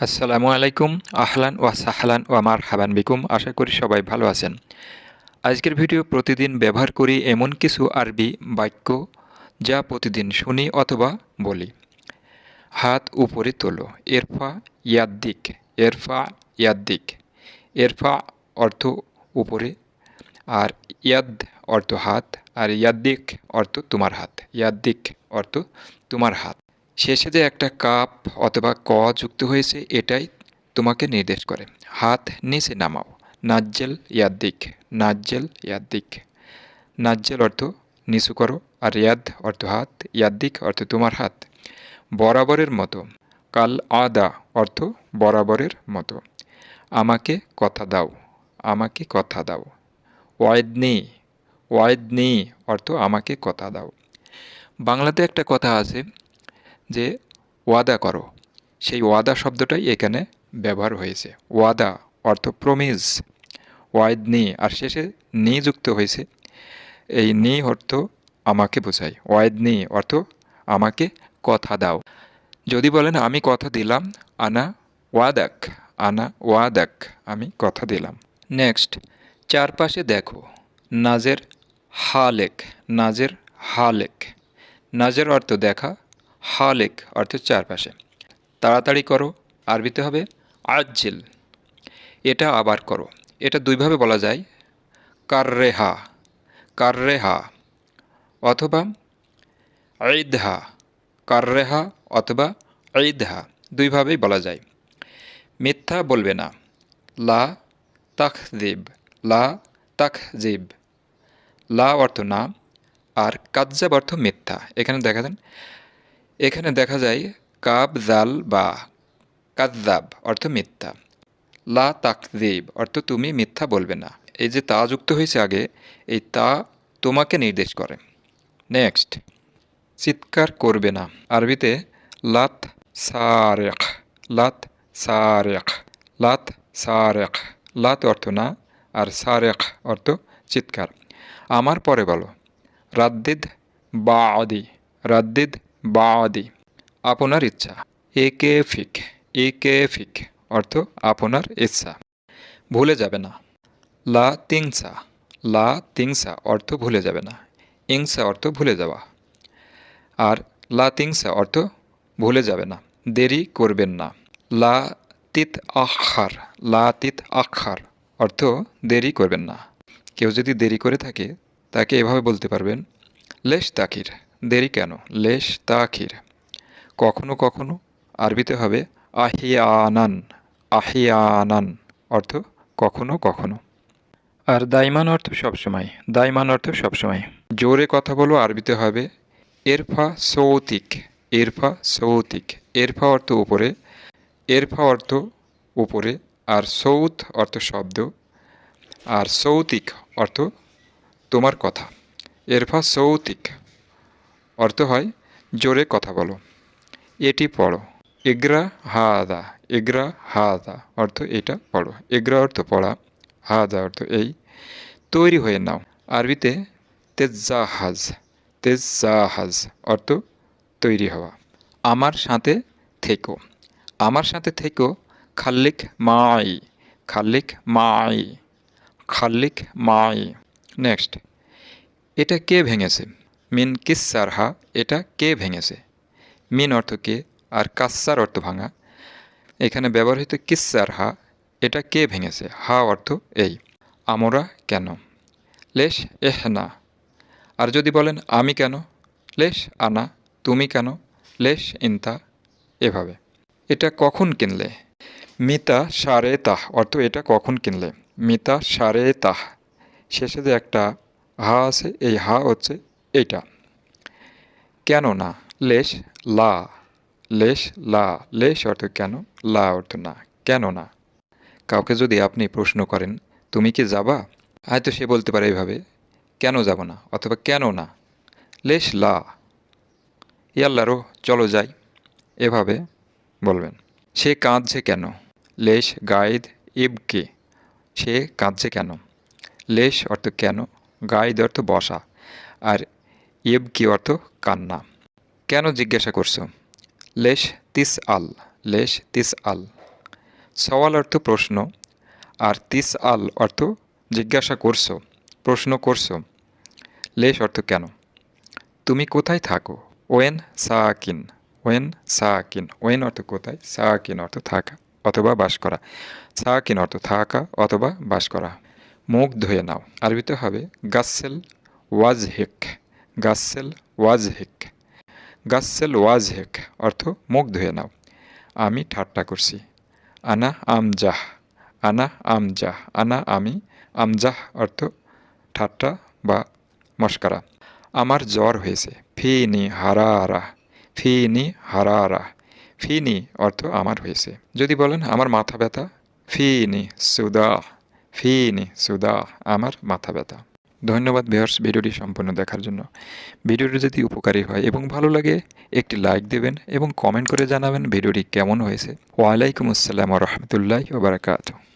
আসসালামু আলাইকুম, আহলান ওয়া সাহলান ওয়া মার হাবান বিকুম। আশা করি সবাই ভালো আছেন। আজকের ভিডিও প্রতিদিন ব্যবহার করি এমন কিছু আরবি বাক্য যা প্রতিদিন শুনি অথবা বলি। হাত উপরে তোলো, এরফা ইয়াদ্দিক এরফা ইয়াদ্দিক। এরফা অর্থ উপরে, আর ইয়াদ অর্থ হাত, আর ইয়াদ্দিক অর্থ তোমার হাত। ইয়াদ্দিক অর্থ তোমার হাত। শেষে যে একটা কাপ অথবা ক যুক্ত হয়েছে, এটাই তোমাকে নির্দেশ করে। হাত নিচে নামাও। নাজ্জেল ইয়াদ্দিক। নাজ্জেল ইয়াদ্দিক। নাজ্জেল অর্থ নিচু করো আর ইয়াদ অর্থ হাত। ইয়াদ্দিক অর্থ তোমার হাত। বরাবরের মতো। কাল আদা অর্থ বরাবরের মতো। আমাকে কথা দাও। আমাকে কথা দাও। ওয়াইদনি। নেই অর্থ আমাকে কথা দাও। বাংলাতে একটা কথা আছে যে ওয়াদা করো। সেই ওয়াদা শব্দটাই এখানে ব্যবহার হয়েছে। ওয়াদা অর্থ প্রমিজ ওয়াইদ নি, আর শেষে নি যুক্ত হয়েছে। এই নি অর্থ আমাকে বোঝায়। ওয়াইদ নি অর্থ আমাকে কথা দাও। যদি বলেন, আমি কথা দিলাম, আনা ওয়াদাক আনা ওয়াদাক, আমি কথা দিলাম। নেক্সট চারপাশে দেখো, নাজের হালেক নাজের হালেক। নাজের অর্থ দেখা হালেক অর্থ চারপাশে। তাড়াতাড়ি করো, আরবিতে হবে আজ্জিল। এটা আবার করো। এটা দুইভাবে বলা যায়, কাররেহা কাররেহা অথবা ঈদহা, কাররেহা অথবা ঈদহা দুইভাবেই বলা যায়। মিথ্যা বলবে না। লা তাকজিব লা তাকজিব লা অর্থ না আর কাজ্জাব অর্থ মিথ্যা। এখানে দেখা দেন এখানে দেখা যায় কাব, জাল, বা। কাদ্দাব অর্থ মিথ্যা। লা তাকদিব অর্থ তুমি মিথ্যা বলবে না। এই যে তা যুক্ত হয়েছে আগে, এই তা তোমাকে নির্দেশ করে। নেক্সট, চিৎকার করবে না। আরবিতে, লাত সারেখ লাত সারেখ লাত সারেখ। লাত অর্থ না, আর সারেখ অর্থ চিৎকার। আমার পরে বলো। রাদ্দিদ বা আদি রাদ্দিদ বাদি। আপনার ইচ্ছা। এ কে ফিক। এ কে ফিক। অর্থ আপনার ইচ্ছা। ভুলে যাবে না। লা তিংসা। লা তিংসা অর্থ ভুলে যাবে না। ইংসা অর্থ ভুলে যাওয়া। আর লা তিংসা অর্থ ভুলে যাবে না। দেরি করবেন না। লা তিত আখার। লা তিত আখার অর্থ দেরি করবেন না। কেউ যদি দেরি করে থাকে, তাকে এভাবে বলতে পারবেন, লেশ তাকির। দেরি কেন? লেশ তা তাখির কখনো কখনো আরবিতে হবে আহিয়ানান আহিয়ানান। অর্থ কখনো কখনো। আর দাইমান অর্থ সবসময়, দাইমান অর্থ সবসময়। জোরে কথা বলো, আরবিতে হবে এরফা সৌতিক এরফা সৌতিক। এরফা অর্থ উপরে, এরফা অর্থ উপরে, আর সৌত অর্থ শব্দ, আর সৌতিক অর্থ তোমার কথা। এরফা সৌতিক। অর্থ হয়, জোরে কথা বলো। এটি পড়ো। এগ্রা হাদা এগ্রা হাদা অর্থ এটা পড়ো। এগ্রা অর্থ পড়া, হাদা অর্থ এই। তৈরি হয়ে নাও। আরবিতে তেজাহাজ তেজাহাজ অর্থ তৈরি হওয়া। আমার সাথে থেকো। আমার সাথে থেকো, খাল্লিক মাই খাল্লিক মাই খাল্লিক মাই। নেক্সট। এটা কে ভেঙেছে? মিন কিসার হা এটা কে ভেঙেছে? মিন অর্থ কে, আর কাসার অর্থ ভাঙা। এখানে ব্যবহৃত কিসার হা এটা কে ভেঙেছে? হা অর্থ এই, আমরা কেন? লেশ এহ না আর যদি বলেন আমি কেন? লেশ আনা, তুমি কেন? লেশ ইনতা, এভাবে। এটা কখন কিনলে? মিতা সারে তাহ, অর্থ এটা কখন কিনলে? মিতা সারে তাহ, শেষে যে একটা হা আছে, এই হা হচ্ছে এইটা কেন না লেশ, লা। লেশ লা। লেশ অর্থ কেন? লা অর্থ না। কেন না কাউকে যদি আপনি প্রশ্ন করেন, তুমি কি যাবা? হয়তো সে বলতে পারে এইভাবে, কেন যাব না? অথবা, কেন না? লেশ, লা। ইয়াল্লারও চলো যাই। এভাবে বলবেন। সে কাঁদছে কেন? Lace guide ইবকে। সে কাঁদছে কেন? লেশ অর্থ কেন? গাইদ অর্থ বসা। আর ইব কি অর্থ কান্না। কেন জিজ্ঞাসা করছ? লেশ তিস আল, লেশ তিস আল। সওয়াল অর্থ প্রশ্ন, আর তিস আল অর্থ জিজ্ঞাসা করছ, প্রশ্ন করছ। লেশ অর্থ কেন? তুমি কোথায় থাকো? When Sakin when Sakin, when অর্থ কোথায়? সাকিন অর্থ থাকা অথবা বাস করা। সাকিন অর্থ থাকা অথবা বাস করা। মুখ ধুয়ে নাও। আরবিতে হবে গাসেল ওয়াজ হেক গাসেল ওয়াজ হেক গাসেল ওয়াজ হেক অর্থ মুখ ধুয়ে নাও। আমি ঠাট্টা করছি। আনা আমজাহ। আনা আমজাহ। আনা আমি আমজাহ অর্থ ঠাট্টা বা মস্কারা আমার জ্বর হয়েছে। ফিনি হারারা। ফিনি হারারা। ফিনি অর্থ আমার হয়েছে। যদি বলেন আমার মাথা ব্যথা, ফিনি সুদা ফিনি সুদা আমার মাথা ব্যথা। ধন্যবাদ ভিউয়ার্স ভিডিওটি সম্পূর্ণ দেখার জন্য। ভিডিওটি যদি উপকারী হয় এবং ভালো লাগে, একটি লাইক দেবেন এবং কমেন্ট করে জানাবেন ভিডিওটি কেমন হয়েছে। ওয়ালাইকুম আসসালাম রহমতুল্লাহ ওবরাকাতু